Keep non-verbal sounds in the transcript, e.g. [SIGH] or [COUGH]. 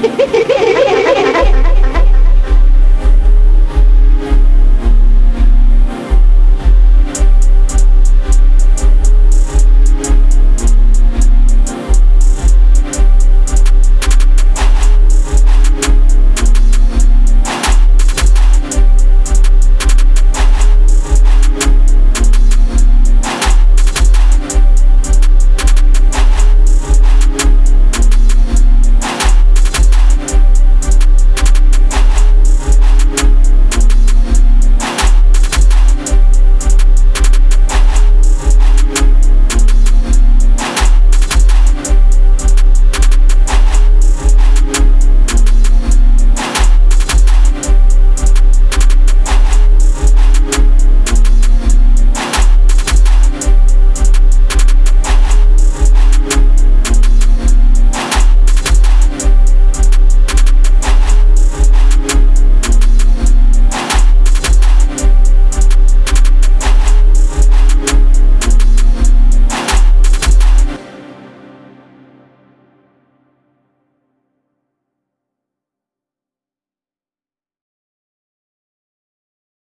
Yeah. [LAUGHS]